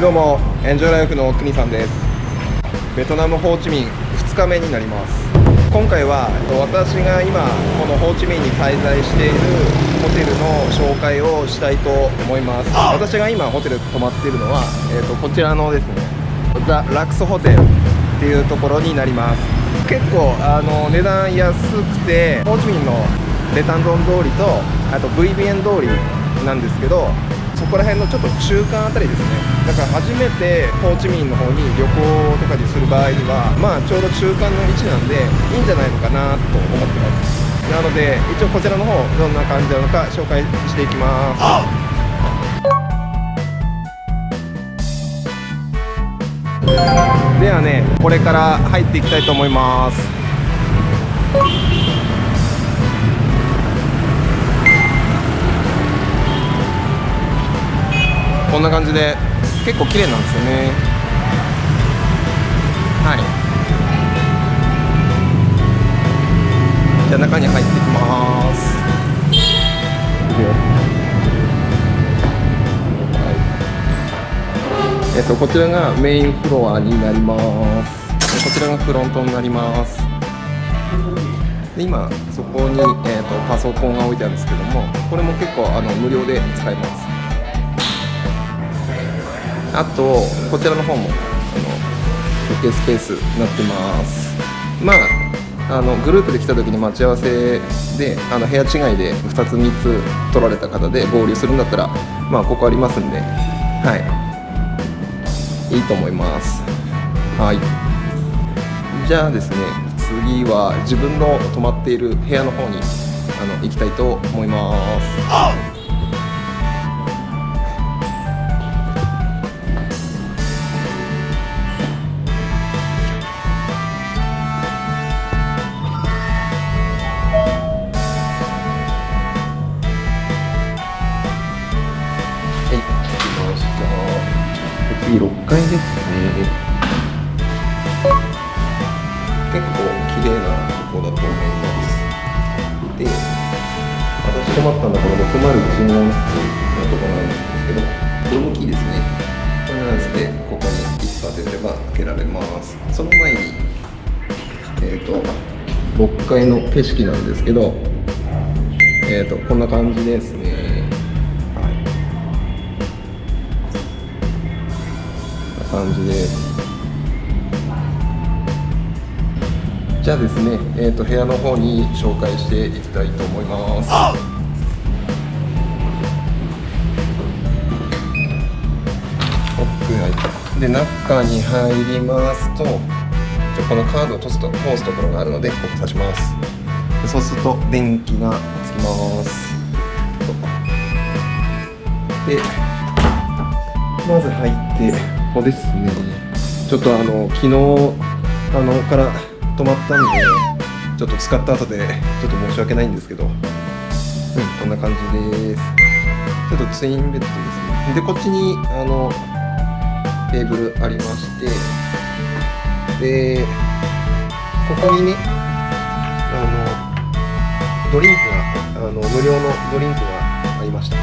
いどうも。エンジョイライフの国さんです。ベトナムホーチミン2日目になります。今回は私が今このホーチミンに滞在しているホテルの紹介をしたいと思います。私が今ホテル泊まっているのは、えー、とこちらのですねザ・ラクスホテルっていうところになります。結構あの値段安くてホーチミンのレタンドン通りとあと VBN 通りなんですけどそこら辺のちょっと中間あたりですね。だから初めてホーチミンの方に旅行とかにする場合にはまあちょうど中間の位置なんでいいんじゃないのかなと思ってます。なので一応こちらの方どんな感じなのか紹介していきます。ではねこれから入っていきたいと思いますこんな感じで結構綺麗なんですよね。はい。じゃあ中に入っていきます。はい。えっとこちらがメインフロアになります。こちらがフロントになります。で今そこに、えーとパソコンが置いてあるんですけどもこれも結構あの無料で使えます。あとこちらの方もあの休憩スペースになってます。まああのグループで来た時に待ち合わせであの部屋違いで2つ3つ取られた方で合流するんだったらまあここありますんではい。いいと思います。はい。じゃあですね次は自分の泊まっている部屋の方にあの行きたいと思います。次6階ですね結構綺麗なとこだと思いますで私泊まったのはこの601号室のところなんですけどこれもキーですね。これなんですね。ここに一発当てれば開けられますその前にえっ、ー、と6階の景色なんですけどえっ、ー、とこんな感じですね。感じで。すじゃあですね、えーと、部屋の方に紹介していきたいと思います。で中に入りますとじゃこのカードを通すと通すところがあるのでここ刺します。そうすると電気がつきます。でまず入ってここですね。ちょっとあの昨日あのから泊まったんでちょっと使った後でちょっと申し訳ないんですけど。うんこんな感じです。ちょっとツインベッドですね。でこっちにあのテーブルありまして。でここにねあのドリンクがあの無料のドリンクがありました。は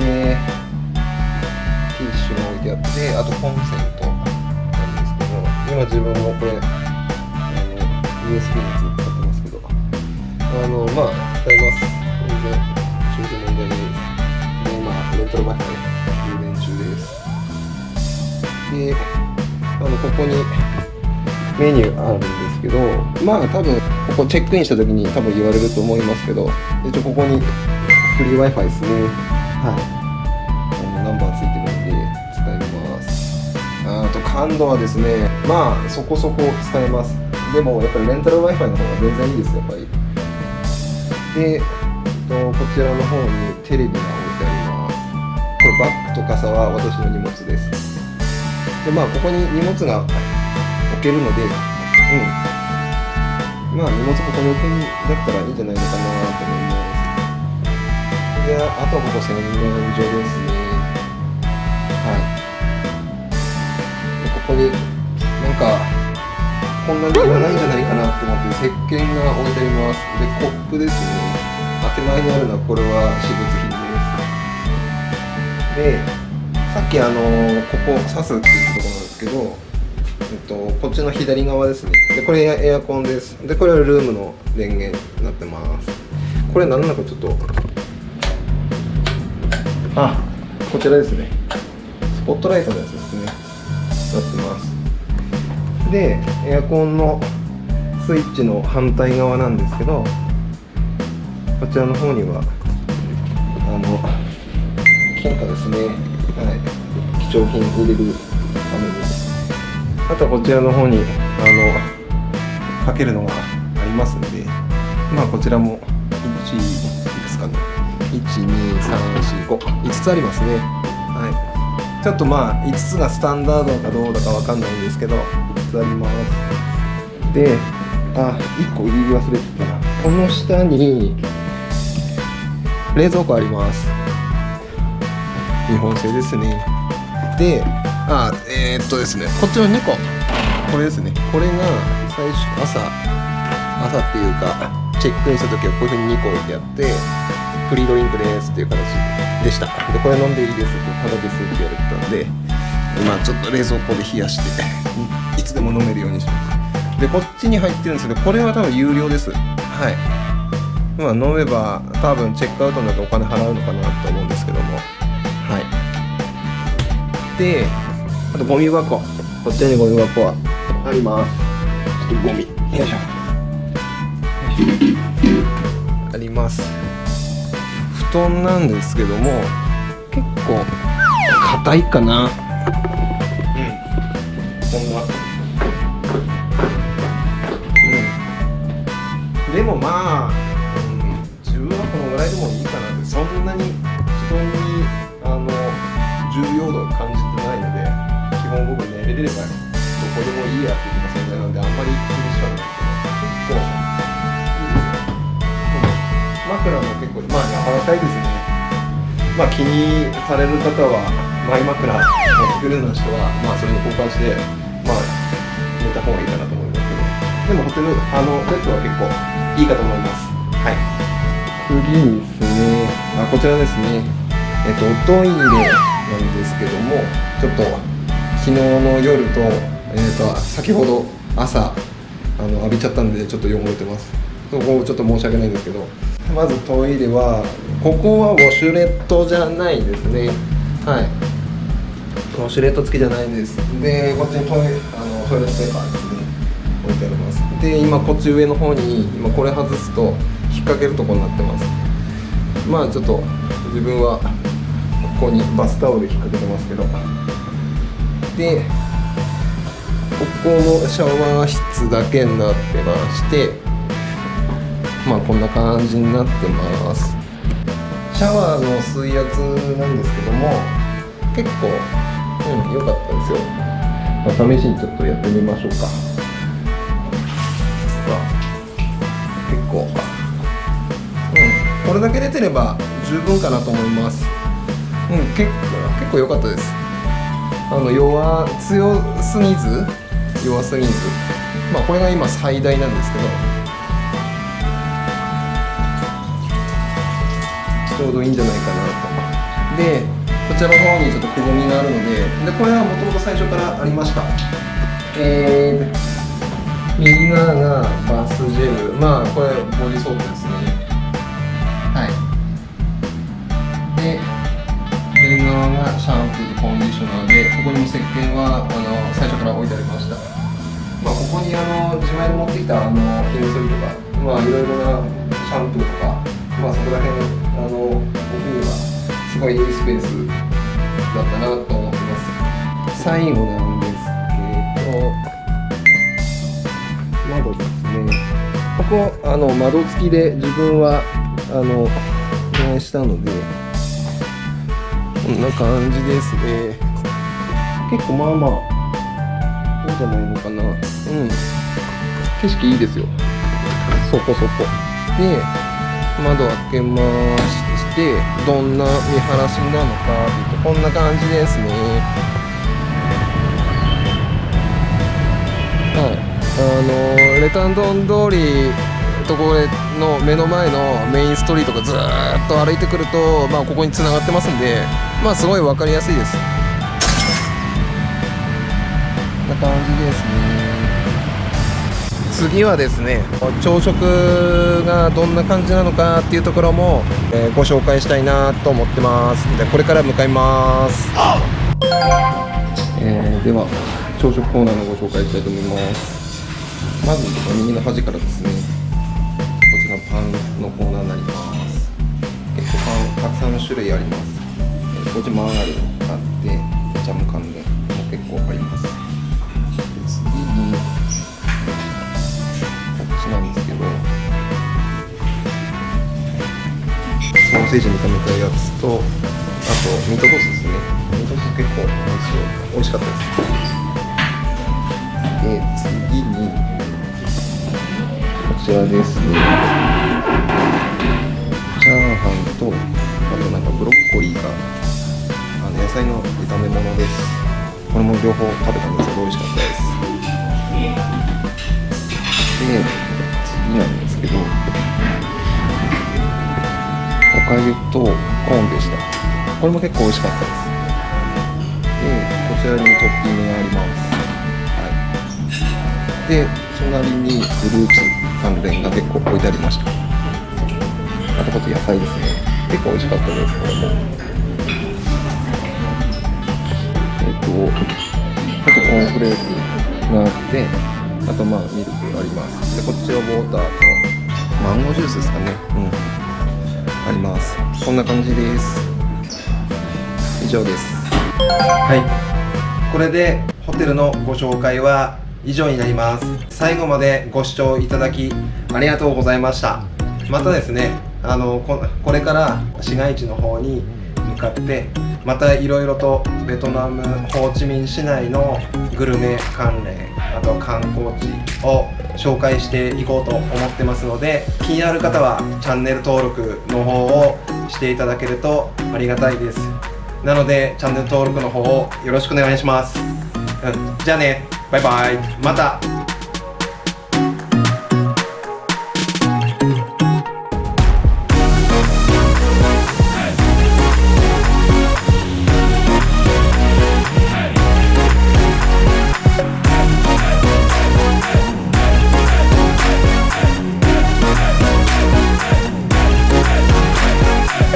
い。でてあとコンセントなんですけど今自分もこれあの USB のやつ使ってますけどあのまあ使います。全然中途問題ないですでまあレンタル Wi-Fi 充電中です。であのここにメニューあるんですけどまあ多分ここチェックインした時に多分言われると思いますけど一応ここにフリー Wi-Fi ですね。はい。あのナンバーついてるんであと感度はですねまあそこそこ使えます。でもやっぱりレンタル Wi-Fi の方が全然いいですやっぱり。でとこちらの方にテレビが置いてあります。これバッグと傘は私の荷物です。でまあここに荷物が置けるのでうん。まあ荷物ここに置くんだったらいいんじゃないのかなと思います。であとはここ洗面所ですね。ここになんかこんなにいらないんじゃないかなと思って石鹸が置いてありますでコップですね手前にあるのはこれは私物品ですでさっきあのここ刺すっていうところなんですけど、えっと、こっちの左側ですね。でこれエアコンです。でこれはルームの電源になってますこれ何なのかちょっとあこちらですね。スポットライトのやつですってます。でエアコンのスイッチの反対側なんですけどこちらの方にはあの金貨ですね。はい。貴重品入れるために。あとはこちらの方にあのかけるのがありますんでまあこちらも1いくつかね12345つありますね。はいちょっとまあ5つがスタンダードかどうだかわかんないんですけど5つあります。であ1個言い忘れてたこの下に冷蔵庫あります。日本製ですね。であえー、っとですね。こっちの猫。これですね。これが最初朝朝っていうかチェックインした時はこういうふうに2個置いてあってフリードリンクですっていう形で。した。でこれ飲んでいいです。ってただですって言われてたんでまあちょっと冷蔵庫で冷やしていつでも飲めるようにします。でこっちに入ってるんですけどこれは多分有料です。はい。まあ、飲めば多分チェックアウトになってお金払うのかなと思うんですけども。はい。であとゴミ箱。こっちにゴミ箱は？あります。ちょっとゴミ。よいしょ。あります布団なんですけども結構硬いかな。うん。こんなうん。でもまあぐらいでもいいかなって。そんなに布団にあの重要度を感じてないので基本僕寝れればどこでもいいやっていう存在なのであんまり気にしはない。けど結構枕も結構まあ柔らかいですね。まあ気にされる方はマイ枕持ってくるような人はまあそれに交換してまあ寝た方がいいかなと思いますけど。でもホテルあのベッドは結構いいかと思います。はい。次にですね。あこちらですね。えっとおトイレなんですけどもちょっと昨日の夜と,、えっと先ほど朝あの浴びちゃったんでちょっと汚れてます。そこちょっと申し訳ないんですけどまずトイレはここはウォシュレットじゃないですね。はい。ウォシュレット付きじゃないです。でこっちにトイあのトイレットペーパーですね。置いてあります。で今こっち上の方に今これ外すと引っ掛けるとこになってます。まあちょっと自分はここにバスタオル引っ掛けてますけど。でここのシャワー室だけになってまして。まあこんな感じになってます。シャワーの水圧なんですけども結構うんかったですよ、まあ、試しにちょっとやってみましょうか。結構。うんこれだけ出てれば十分かなと思います。うん結構結構良かったです。あの弱強すぎず弱すぎず。まあこれが今最大なんですけど。ちょうどいいんじゃないかなと。でこちらの方にちょっとくぼみがあるのででこれはもともと最初からありました。えー、右側がバスジェル。まあこれボディソープですね。で左側がシャンプーとコンディショナーでここにも石鹸はあの最初から置いてありました。まあここにあの自前で持ってきたあのひげ剃りとかまあいろいろなシャンプーとかまあそこら辺あの僕にはすごいいいスペースだったなと思ってます。最後なんですけど窓ですねここあの窓付きで自分はあのお願いしたのでこんな感じですね結構まあまあそうじゃないのかな。うん。景色いいですよ。そこそこ。で窓開けましてどんな見晴らしなのかってこんな感じですね。はい。あのレタンドン通りところの目の前のメインストリートがずーっと歩いてくると、まあ、ここに繋がってますんでまあすごい分かりやすいです。こんな感じですね。次はですね朝食がどんな感じなのかっていうところも、えーご紹介したいなと思ってます。でこれから向かいます、えーでは朝食コーナーのご紹介したいと思います。まず右の端からですねこちらパンのコーナーになります。結構パンたくさんの種類あります。えこっちマーガリンがあってジャム関連も結構あります。ソーセージに炒めたやつとあとミートソースですね。ミートソース結構美味しい美味しかったです。で次にこちらですね。チャーハンとあとなんかブロッコリーがあの野菜の炒め物です。これも両方食べたんですけど美味しかったです。でおかゆとコーンでした。これも結構美味しかったです。でこちらにトッピングがあります。はい。で隣にフルーツ関連が結構置いてありました。あとこっち野菜ですね。結構美味しかったですこれも。えっとあとコーンフレークがあってあとまあミルクあります。でこっちはウォーターとマンゴージュースですかね。うん。あります。こんな感じです。以上です。はい。これでホテルのご紹介は以上になります。最後までご視聴いただきありがとうございました。またですねあのここれから市街地の方に向かってまたいろいろとベトナムホーチミン市内のグルメ関連あと観光地を紹介していこうと思ってますので気になる方はチャンネル登録の方をしていただけるとありがたいです。なのでチャンネル登録の方をよろしくお願いします、うん、じゃあね。バイバイ。また。